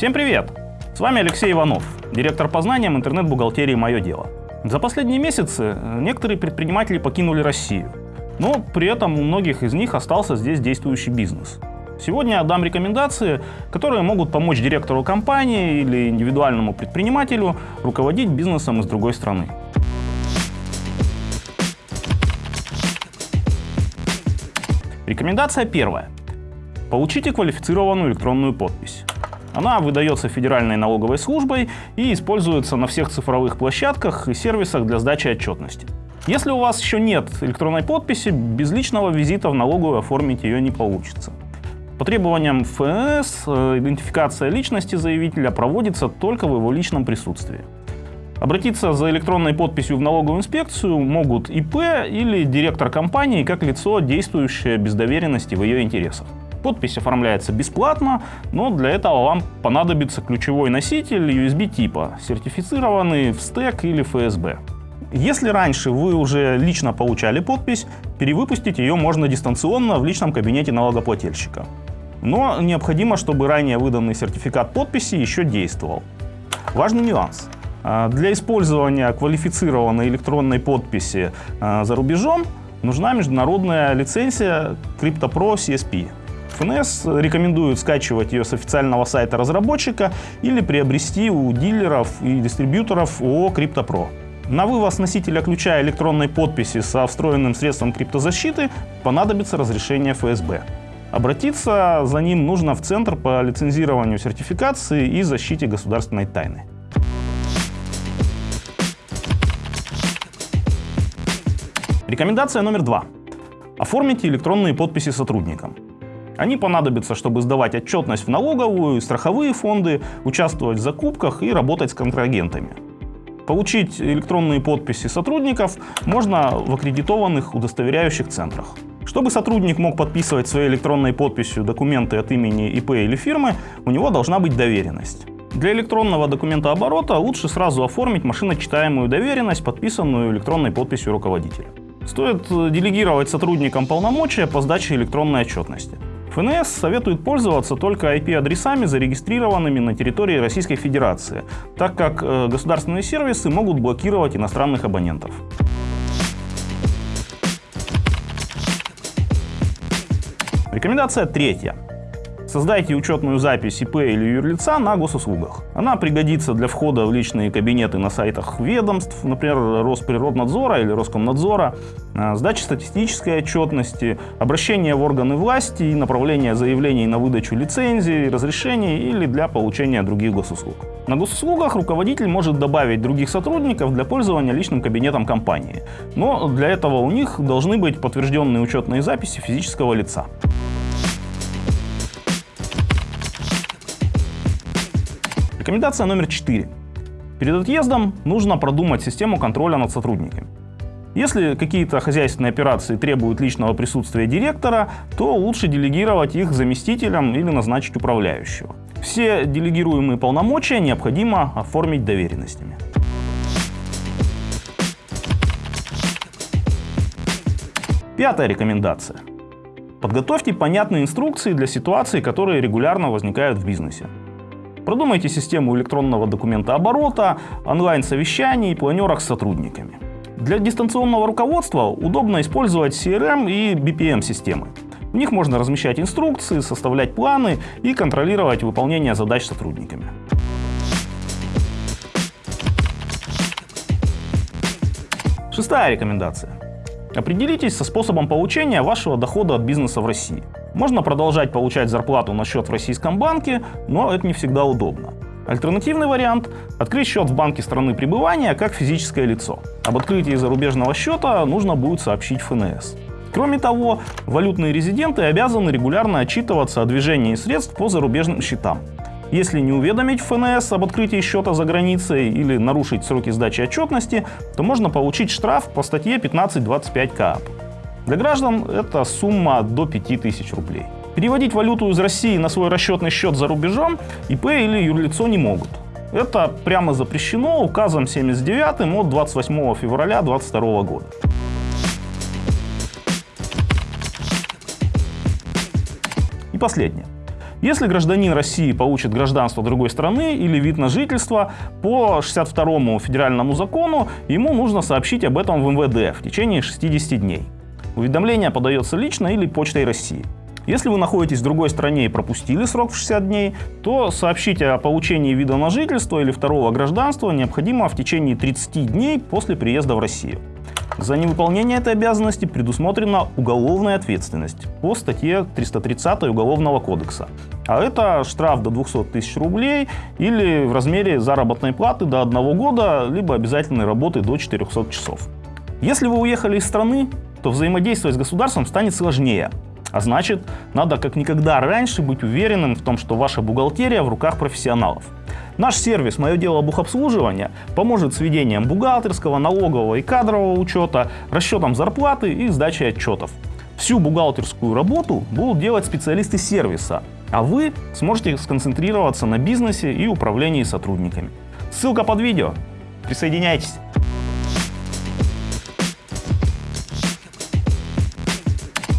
Всем привет! С вами Алексей Иванов, директор по знаниям интернет-бухгалтерии «Мое дело». За последние месяцы некоторые предприниматели покинули Россию, но при этом у многих из них остался здесь действующий бизнес. Сегодня я дам рекомендации, которые могут помочь директору компании или индивидуальному предпринимателю руководить бизнесом из другой страны. Рекомендация первая. Получите квалифицированную электронную подпись. Она выдается Федеральной налоговой службой и используется на всех цифровых площадках и сервисах для сдачи отчетности. Если у вас еще нет электронной подписи, без личного визита в налоговую оформить ее не получится. По требованиям ФНС э, идентификация личности заявителя проводится только в его личном присутствии. Обратиться за электронной подписью в налоговую инспекцию могут ИП или директор компании как лицо, действующее без доверенности в ее интересах. Подпись оформляется бесплатно, но для этого вам понадобится ключевой носитель USB типа, сертифицированный в стек или ФСБ. Если раньше вы уже лично получали подпись, перевыпустить ее можно дистанционно в личном кабинете налогоплательщика. Но необходимо, чтобы ранее выданный сертификат подписи еще действовал. Важный нюанс. А, для использования квалифицированной электронной подписи а, за рубежом нужна международная лицензия CryptoPro CSP. ФНС рекомендует скачивать ее с официального сайта разработчика или приобрести у дилеров и дистрибьюторов ООО CryptoPro. На вывоз носителя ключа электронной подписи со встроенным средством криптозащиты понадобится разрешение ФСБ. Обратиться за ним нужно в Центр по лицензированию сертификации и защите государственной тайны. Рекомендация номер два. Оформите электронные подписи сотрудникам. Они понадобятся, чтобы сдавать отчетность в налоговую, страховые фонды, участвовать в закупках и работать с контрагентами. Получить электронные подписи сотрудников можно в аккредитованных удостоверяющих центрах. Чтобы сотрудник мог подписывать своей электронной подписью документы от имени ИП или фирмы, у него должна быть доверенность. Для электронного документа оборота лучше сразу оформить машиночитаемую доверенность, подписанную электронной подписью руководителя. Стоит делегировать сотрудникам полномочия по сдаче электронной отчетности. ФНС советует пользоваться только IP-адресами, зарегистрированными на территории Российской Федерации, так как э, государственные сервисы могут блокировать иностранных абонентов. Рекомендация третья. Создайте учетную запись ИП или юрлица на госуслугах. Она пригодится для входа в личные кабинеты на сайтах ведомств, например, Росприроднадзора или Роскомнадзора, а, сдачи статистической отчетности, обращения в органы власти и направления заявлений на выдачу лицензий, разрешений или для получения других госуслуг. На госуслугах руководитель может добавить других сотрудников для пользования личным кабинетом компании, но для этого у них должны быть подтвержденные учетные записи физического лица. Рекомендация номер 4. Перед отъездом нужно продумать систему контроля над сотрудниками. Если какие-то хозяйственные операции требуют личного присутствия директора, то лучше делегировать их заместителям или назначить управляющего. Все делегируемые полномочия необходимо оформить доверенностями. Пятая рекомендация. Подготовьте понятные инструкции для ситуаций, которые регулярно возникают в бизнесе. Продумайте систему электронного документа оборота, онлайн-совещаний планерок с сотрудниками. Для дистанционного руководства удобно использовать CRM и BPM-системы. В них можно размещать инструкции, составлять планы и контролировать выполнение задач сотрудниками. Шестая рекомендация. Определитесь со способом получения вашего дохода от бизнеса в России. Можно продолжать получать зарплату на счет в российском банке, но это не всегда удобно. Альтернативный вариант – открыть счет в банке страны пребывания как физическое лицо. Об открытии зарубежного счета нужно будет сообщить ФНС. Кроме того, валютные резиденты обязаны регулярно отчитываться о движении средств по зарубежным счетам. Если не уведомить ФНС об открытии счета за границей или нарушить сроки сдачи отчетности, то можно получить штраф по статье 1525 КАП. Для граждан это сумма до 5000 рублей. Переводить валюту из России на свой расчетный счет за рубежом ИП или юрлицо не могут. Это прямо запрещено указом 79 от 28 февраля 2022 года. И последнее. Если гражданин России получит гражданство другой страны или вид на жительство, по 62 федеральному закону ему нужно сообщить об этом в МВД в течение 60 дней. Уведомление подается лично или почтой России. Если вы находитесь в другой стране и пропустили срок в 60 дней, то сообщить о получении вида на жительство или второго гражданства необходимо в течение 30 дней после приезда в Россию. За невыполнение этой обязанности предусмотрена уголовная ответственность по статье 330 Уголовного кодекса. А это штраф до 200 тысяч рублей или в размере заработной платы до одного года, либо обязательной работы до 400 часов. Если вы уехали из страны, то взаимодействовать с государством станет сложнее, а значит, надо как никогда раньше быть уверенным в том, что ваша бухгалтерия в руках профессионалов. Наш сервис «Мое дело бухобслуживания» поможет с ведением бухгалтерского, налогового и кадрового учета, расчетом зарплаты и сдачей отчетов. Всю бухгалтерскую работу будут делать специалисты сервиса, а вы сможете сконцентрироваться на бизнесе и управлении сотрудниками. Ссылка под видео. Присоединяйтесь.